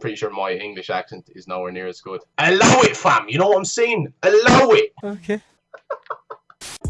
pretty sure my English accent is nowhere near as good. Allow it, fam. You know what I'm saying? Allow it. Okay.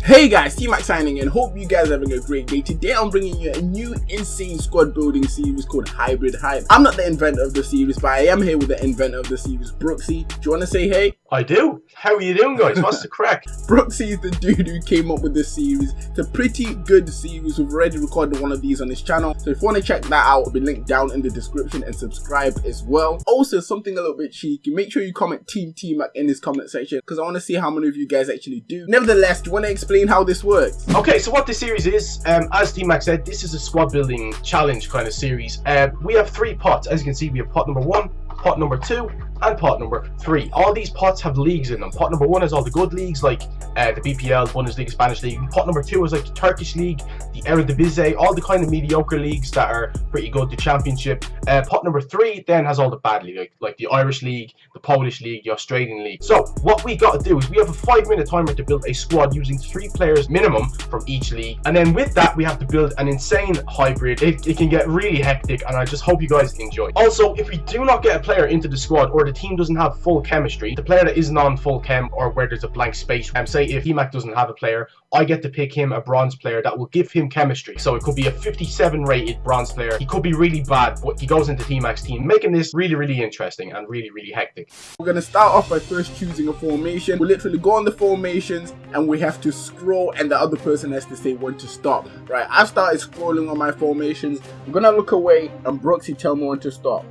Hey guys, T-Max signing in. Hope you guys are having a great day. Today I'm bringing you a new insane squad building series called Hybrid Hype. I'm not the inventor of the series, but I am here with the inventor of the series, Brooksy. Do you want to say hey? I do. How are you doing, guys? What's the crack? Brooksy is the dude who came up with this series. It's a pretty good series. We've already recorded one of these on his channel. So if you want to check that out, it'll be linked down in the description and subscribe as well. Also, something a little bit cheeky. Make sure you comment Team T-Mac in this comment section because I want to see how many of you guys actually do. Nevertheless, do you want to explain how this works? Okay, so what this series is, um, as T-Mac said, this is a squad building challenge kind of series. Uh, we have three pots. As you can see, we have pot number one, pot number two, and pot number three. All these pots have leagues in them. Pot number one is all the good leagues like uh, the BPL, Bundesliga, Spanish League. Pot number two is like the Turkish League, the Eredivisie, all the kind of mediocre leagues that are pretty good, the Championship. Uh, pot number three then has all the bad league, like, like the Irish League, the Polish League, the Australian League. So what we got to do is we have a five minute timer to build a squad using three players minimum from each league. And then with that, we have to build an insane hybrid. It, it can get really hectic and I just hope you guys enjoy. Also, if we do not get a player into the squad or the team doesn't have full chemistry, the player that isn't on full chem or where there's a blank space, um, say if T-Mac doesn't have a player, I get to pick him a bronze player that will give him chemistry. So it could be a 57 rated bronze player. He could be really bad, but he goes into T-Mac's team, making this really, really interesting and really, really hectic. We're going to start off by first choosing a formation. We literally go on the formations and we have to scroll and the other person has to say when to stop. Right, I've started scrolling on my formations. I'm going to look away and Brooksy tell me when to stop.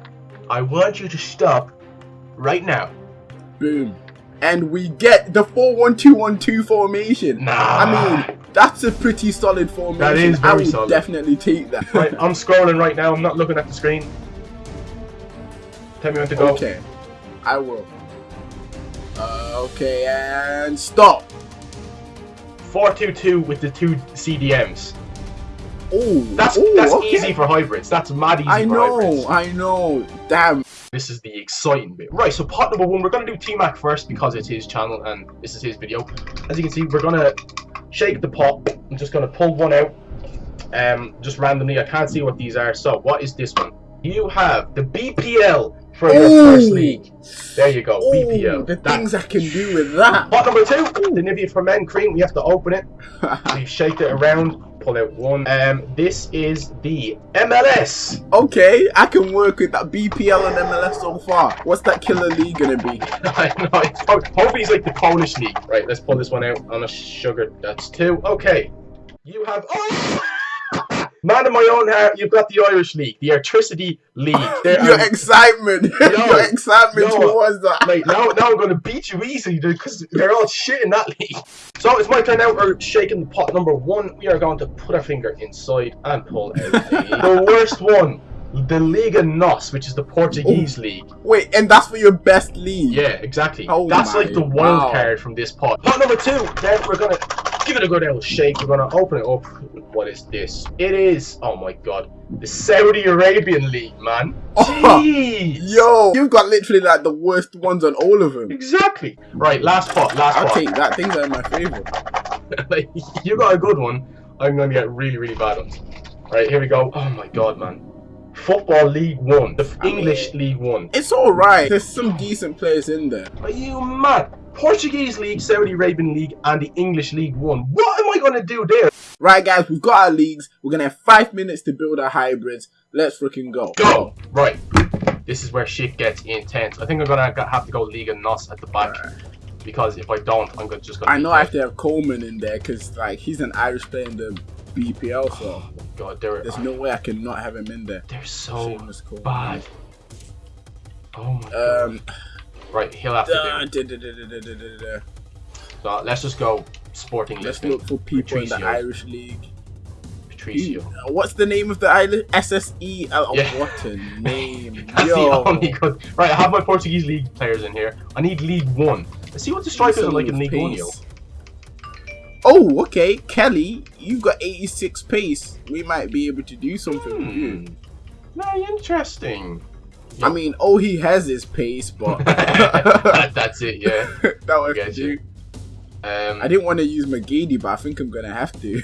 I want you to stop right now. Boom. And we get the 4-1-2-1-2 formation. Nah. I mean, that's a pretty solid formation. That is very I will solid. definitely take that. Right, I'm scrolling right now. I'm not looking at the screen. Tell me when to go. Okay, I will. Uh, okay, and stop. 4-2-2 with the two CDMs. Oh, That's ooh, that's okay. easy for hybrids. That's mad easy I for know. I know. Damn. This is the exciting bit. Right, so part number one, we're gonna do T-Mac first because it's his channel and this is his video. As you can see, we're gonna shake the pot. I'm just gonna pull one out. Um, just randomly. I can't see what these are. So, what is this one? You have the BPL for your first league. There you go, Oh, BPL. the That- things I can do with that. Pot number two, the Nivea for Men cream. We have to open it. We shake it around, pull out one. Um, this is the MLS. okay, I can work with that BPL and MLS so far. What's that killer league gonna be? I know. It's, ho- hopefully, it's like the Polish league. Right, let's pull this one out on a sugar. That's two. Okay. You have. Oh! Man of my own heart, you've got the Irish League, the Airtricity League. There Your are- excitement, your excitement yo. towards that. Mate, now, now I'm going to beat you easily because they're all shit in that league. So it's my turn now. We're shaking the pot number one. We are going to put our finger inside and pull out the, the worst one. The Liga NOS, which is the Portuguese league. Wait, and that's for your best league. Yeah, exactly. Oh That's like the wild wow. card from this pot. Pot number two, then we're gonna give it a good old shake. We're gonna open it up. What is this? It is, oh my god, the Saudi Arabian League, man. Oh, Jeez. Yo, you've got literally like the worst ones on all of them. Exactly. Right, last pot, last I'll pot. take that. Things are in my favorite. like, you got a good one. I'm gonna get really, really bad ones. Right, here we go. Oh my god, man. Football League One, the I mean- English League One. It's alright. There's some decent players in there. Are you mad? Portuguese League, Saudi Arabian League, and the English League One. What am I gonna do there? Right, guys, we've got our leagues. We're gonna have five minutes to build our hybrids. Let's freaking go. Go! Right. This is where shit gets intense. I think I'm gonna have to go Liga NOS at the back. Because if I don't, I'm gonna just gonna I be know I have to have Coleman in there because like he's an Irish player in the BPL, so God, they're, there's no way I can not have him in there. they're so bad. Oh my god. Um, Right, he'll have to do. da. So let's just go Sporting let's Lisbon. look for people in the Irish league. Patricio. What's the name of the island? SSE. Oh, Yeah. What a name! That's the only good. Right, I have my Portuguese league players in here. I need League One. Let's see what the strikers are like in League One, yo. Oh, okay, Kelly, you've got 86 pace. We might be able to do something with Hmm. you. Very interesting. I mean, all he has is pace, but That- that's it, yeah. that will do. Um, I didn't want to use McGeady, but I think I'm gonna have to.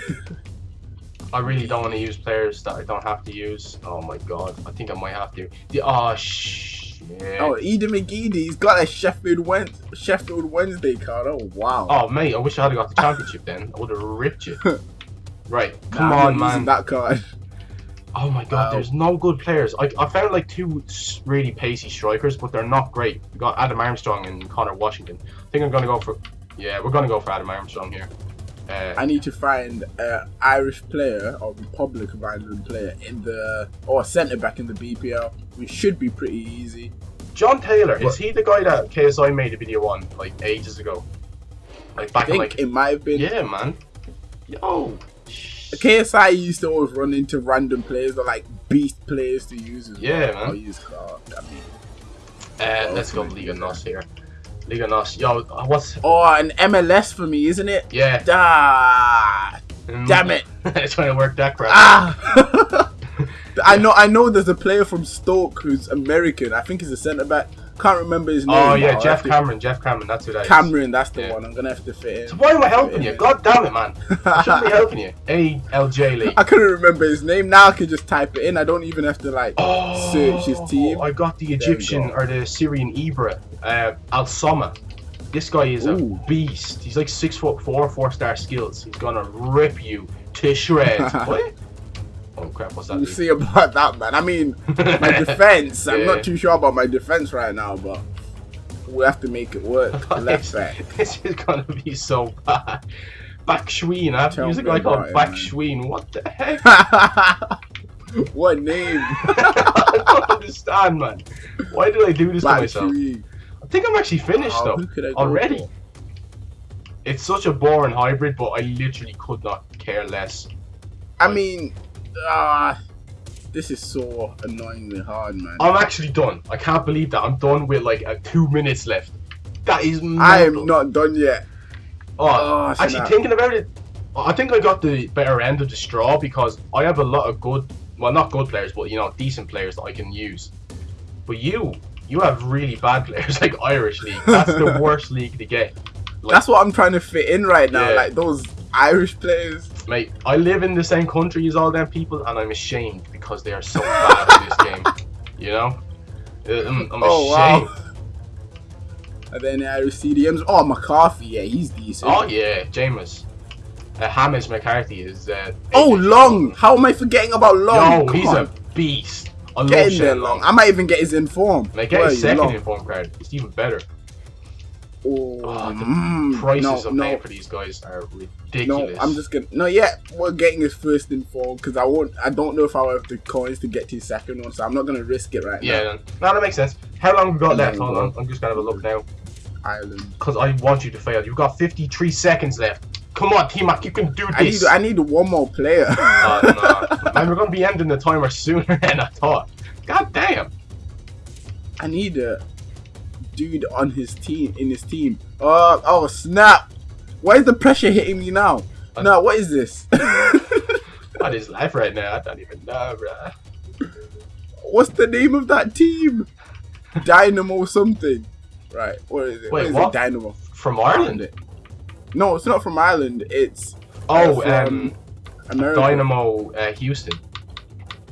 I really don't want to use players that I don't have to use. Oh my god, I think I might have to. The oh sh Yeah. Oh, Aiden McGeady, he's got a Sheffield Wednesday, Sheffield Wednesday card. Oh wow. Oh mate, I wish I had got the championship then. I would have ripped you. Right, come Nah, I'm on, man. That card. Oh my god, Wow. there's no good players. I, I found like two really pacey strikers, but they're not great. We got Adam Armstrong and Conor Washington. I think I'm gonna go for. Yeah, we're gonna go for Adam Armstrong here. Uh, I need to find an Irish player or Republic of Ireland player in the or a centre back in the BPL. We should be pretty easy. John Taylor, What? is he the guy that KSI made a video on like ages ago? Like I back in like it might have been. yeah, man. Yo, KSI used to always run into random players or like beast players to use as Yeah, well. man. I'll use card. I mean, uh, let's go Liga Nos here. Liga Nos. Yo, what's oh, an MLS for me, isn't it? yeah? Ah, mm, damn it! it's trying to work that crap. Ah. I know. I know. There's a player from Stoke who's American. I think he's a centre back. Can't remember his name. oh yeah, Geoff have to- Cameron. Geoff Cameron. That's who that is. Cameron, that's the Yeah. one. I'm gonna have to fit in. So why am I helping you? God damn it, man! I shouldn't be helping you. ALJ League. I couldn't remember his name. Now I can just type it in. I don't even have to like Oh, search his team. I got the Egyptian go. or the Syrian Ibra, uh, Al Somah. This guy is Ooh. a beast. He's like six foot four, four star skills. He's gonna rip you to shreds. what? Oh crap! What's that? We'll see about that, man. I mean, my defense. I'm not too sure about my defense right now, but we have to make it work. Left back. This is gonna be so bad. Back Schween. I have to Tell use a me guy called about it, Back What the heck? what name? I don't understand, man. Why did I do this to myself? Tree. I think I'm actually finished Oh, though. who could I already. for? It's such a boring hybrid, but I literally could not care less. I mean, ah, this is so annoyingly hard, man. I'm actually done. I can't believe that. I'm done with like uh, two minutes left. That is I am not done yet. Oh, Oh, actually, thinking about it, I think I got the better end of the straw because I have a lot of good, well, not good players, but you know, decent players that I can use. But you, you have really bad players like Irish League. That's the worst league to get. Like, That's what I'm trying to fit in right now. Yeah. Like those Irish players. Mate, I live in the same country as all them people, and I'm ashamed because they are so bad at this game. You know, Uh, I'm, I'm Oh ashamed. wow. And then Irish CDMs. Oh McCarthy, yeah, he's decent. Oh yeah, James. Uh, Hamish McCarthy is. Uh, Oh. Long. How am I forgetting about Long? Yo, Come he's on. a beast. I love Get in there, Long. I might even get his inform. Like get Where his second Long? inform card. It's even better. Oh, Oh, the mm, Prices no, I'm no, paying for these guys are ridiculous. no. I'm just gonna. No, yeah, we're getting his first inform because I won't. I don't know if I'll have the coins to get to his second one, so I'm not gonna risk it right Yeah, now. then. no, that makes sense. How long have we got left? Hold on, I'm just gonna have a look now. Ireland. Because I want you to fail. You've got 53 seconds left. Come on, T-Mac, you can do I need. this. I need one more player. Uh, no. Man, we're gonna be ending the timer sooner than I thought. God damn. I need a dude on his team in his team. Uh, oh snap! Why is the pressure hitting me now? Uh, no, what is this? What is life right now? I don't even know, bruh. What's the name of that team? Dynamo something. Right, what is it? Wait, is what? it? Dynamo. From Ireland? No, it's not from Ireland. It's Oh, from um, America. Dynamo uh, Houston.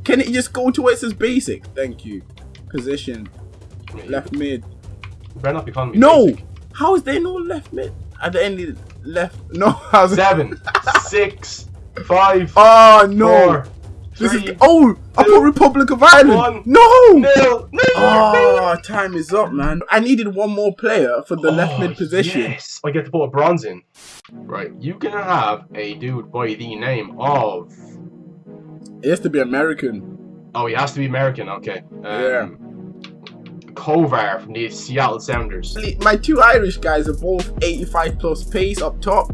Can it just go to where it says basic? Thank you. Position left mid. Better not be calling me No. basic. How is there no left mid? Are there any left? No. How's Seven, six, five, Oh no. four, This is oh, I put Republic of Ireland. No. nil, nil. Oh, time is up, man. I needed one more player for the left Oh, mid position. Yes, I get to put a bronze in. Right, you can have a dude by the name of. It has to be American. Oh, he has to be American. Okay. Um, Yeah. Kovar from the Seattle Sounders. My two Irish guys are both 85 plus pace up top,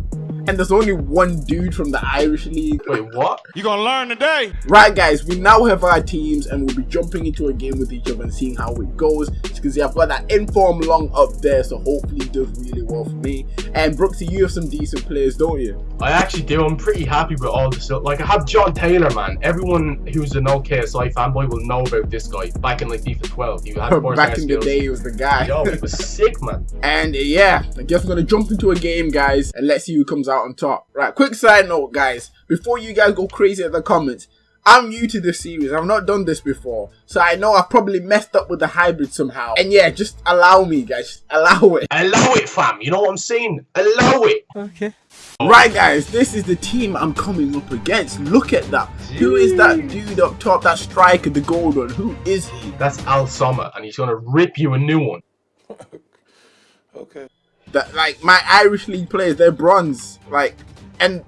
and there's only one dude from the Irish league. Wait, what? You gonna learn today. Right, guys, we now have our teams, and we'll be jumping into a game with each other and seeing how it goes. As you can see, I've got that inform long up there, so hopefully it does really well for me. And Brooksy, you have some decent players, don't you? I actually do. I'm pretty happy with all the stuff. Like, I have John Taylor, man. Everyone who's an OKSI fanboy will know about this guy. Back in like FIFA 12, he had four Back in the day, he was the guy. Yo, he was sick, man. And yeah, I guess we're gonna jump into a game, guys, and let's see who comes out on top. Right, quick side note, guys. Before you guys go crazy at the comments, I'm new to this series. I've not done this before. So I know I've probably messed up with the hybrid somehow. And yeah, just allow me, guys. Allow it. Allow it, fam. You know what I'm saying? Allow it. Okay. Right, guys, this is the team I'm coming up against. Look at that. Who is that dude up top, that striker, the gold one? Who is he? That's Al Somah, and he's gonna rip you a new one. Okay. That like my Irish league players, they're bronze. Like, and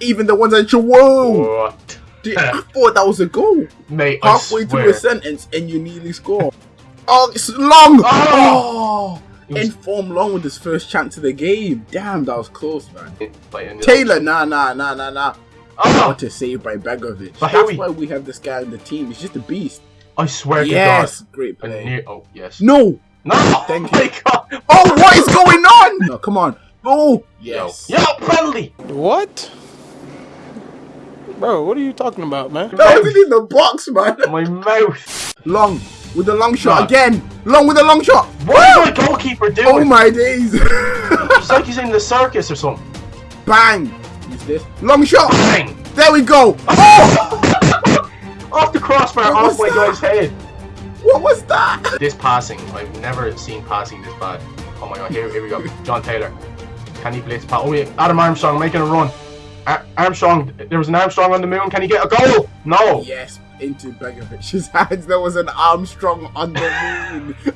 even the ones that you whoa, What? dude, I thought that was a goal. Mate, Halfway through a sentence, and you nearly score. Oh, it's long. Oh! oh it was- Inform long with his first chance of the game. Damn, that was close, man. Taylor, nah, nah, nah, nah, nah. Oh! What a save by Begovic. But That's why we have this guy on the team. He's just a beast. I swear Yes, to great God. I play. knew- oh, yes. No. No! Thank oh my you. God. Oh, what is going on? No, come on. Oh, Yo. yes. Yo, penalty! What? Bro, what are you talking about, man? That wasn't in the box, man. My mouth. Long with the long shot No. again. Long with the long shot. What is my goalkeeper doing? Oh my days. It's like he's in the circus or something. Bang. Who's this? Long shot. Bang! There we go. Oh, Off the crossbar, off my guy's head. What was that? This passing, I've never seen passing this bad. Oh my god, here, here we go. John Taylor. Can he blitz pass? Oh yeah, Adam Armstrong making a run. Ar- Armstrong, there was an Armstrong on the moon. Can he get a goal? No. Yes, into Begovic's hands. There was an Armstrong on the moon.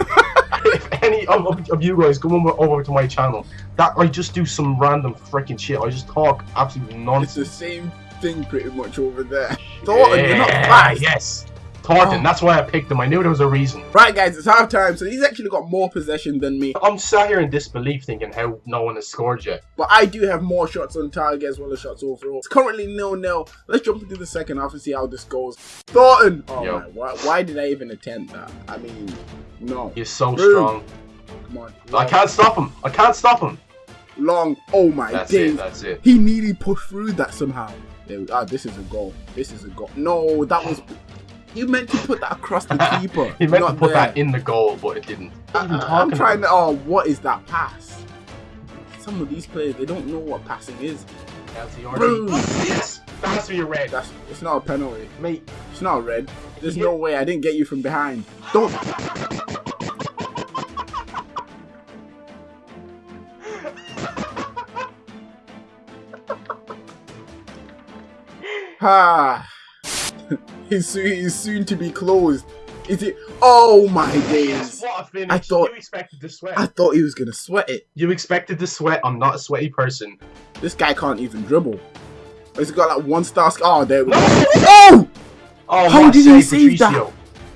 if any of, of, of you guys come over, to my channel, that I just do some random freaking shit. I just talk absolute nonsense. it's the same thing pretty much over there. Thornton, you're not Yeah, fast. Yes. Thornton, Oh. that's why I picked him. I knew there was a reason. Right, guys, it's half time, so he's actually got more possession than me. I'm sat here in disbelief thinking how no one has scored yet. But I do have more shots on target as well as shots overall. It's currently nil nil. Let's jump into the second half and see how this goes. Thornton! Oh Yo. my, why, why did I even attempt that? I mean, no. He's so Boom. strong. Come on. I can't stop him. I can't stop him. Long. Oh my That's days. it. That's it. He nearly pushed through that somehow. Ah, this is a goal. This is a goal. No, that was. You meant to put that across the keeper. He meant not to put there. that in the goal, but it didn't. What are you even I, talking am trying to. Oh, what is that pass? Some of these players, they don't know what passing is. Boom. Yes, that has to be a red. That's. It's not a penalty. Mate, It's not a red. There's Yeah. no way. I didn't get you from behind. Don't. Ah. He's, soon, soon to be closed. Is it? Oh my days. what a finish. I thought- you expected to sweat. I thought he was gonna sweat it. You expected to sweat. I'm not a sweaty person. This guy can't even dribble. He's got like one star. Oh, there we No! go. Oh! Oh, How did he save, that?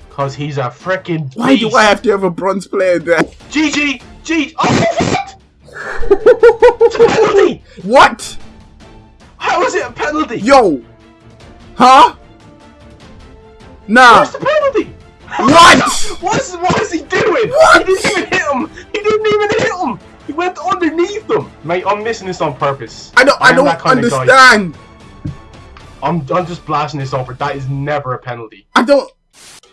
Cause he's a freaking Why do I have to have a bronze player there? GG, G. Oh, what? It's a penalty. what? How is it a penalty? Yo! Huh? Nah. Where's the penalty? What? What is, what is he doing? What? He didn't even hit him. He didn't even hit him. He went underneath them. Mate, I'm missing this on purpose. I don't. I, am don't that kind of guy. understand. I'm, I'm just blasting this over. That is never a penalty. I don't.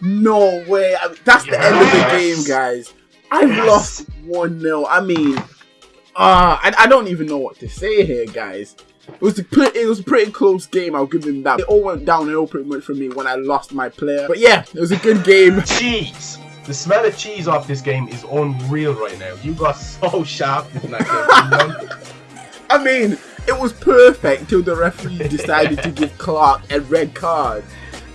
No way. I mean, that's the end of the game, guys. I've Yes. lost one 0 I mean, uh, I, I don't even know what to say here, guys. It was a pretty, it was a pretty close game. I'll give them that. It all went downhill pretty much for me when I lost my player. But yeah, it was a good game. Cheese. The smell of cheese off this game is unreal right now. You got so sharp in that game. I mean, it was perfect till the referee decided to give Clark a red card.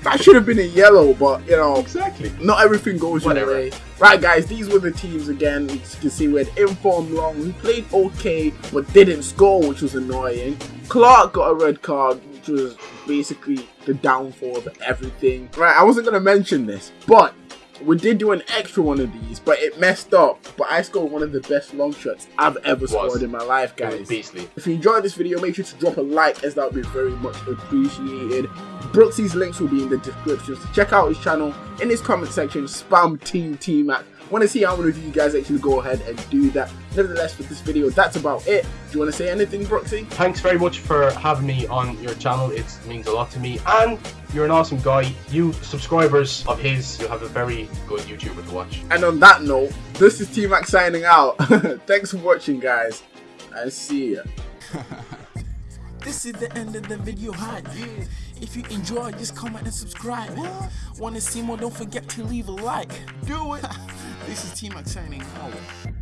That should have been a yellow, but you know, exactly. not everything goes your way. Right, guys, these were the teams again. As you can see, we had Inform Long, who played okay but didn't score, which was annoying. Clark got a red card, which was basically the downfall of everything. Right, I wasn't gonna mention this, but we did do an extra one of these, but it messed up. But I scored one of the best long shots I've ever scored in my life, guys. beastly. If you enjoyed this video, make sure to drop a like as that would be very much appreciated. Brooksy's links will be in the description, so check out his channel. In his comment section, spam Team T Mac. Want to see how many of you guys actually go ahead and do that. Nevertheless, for this video, that's about it. Do you want to say anything, Brooksy? Thanks very much for having me on your channel. It means a lot to me. And you're an awesome guy. You subscribers of his, you'll have a very good YouTuber to watch. And on that note, this is T Mac signing out. Thanks for watching, guys, and see ya. This is the end of the video, hi. If you enjoy, just comment and subscribe. Want to see more? Don't forget to leave a like. Do it. This is T Max signing out.